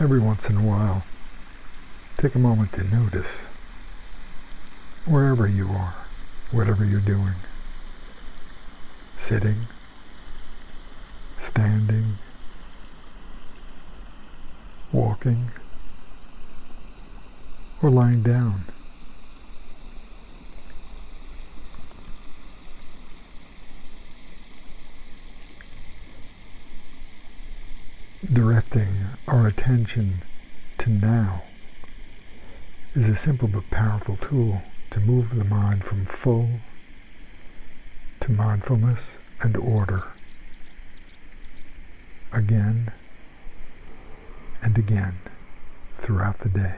every once in a while, take a moment to notice wherever you are, whatever you're doing, sitting, standing, walking, or lying down. Directing our attention to now is a simple but powerful tool to move the mind from full to mindfulness and order again and again throughout the day.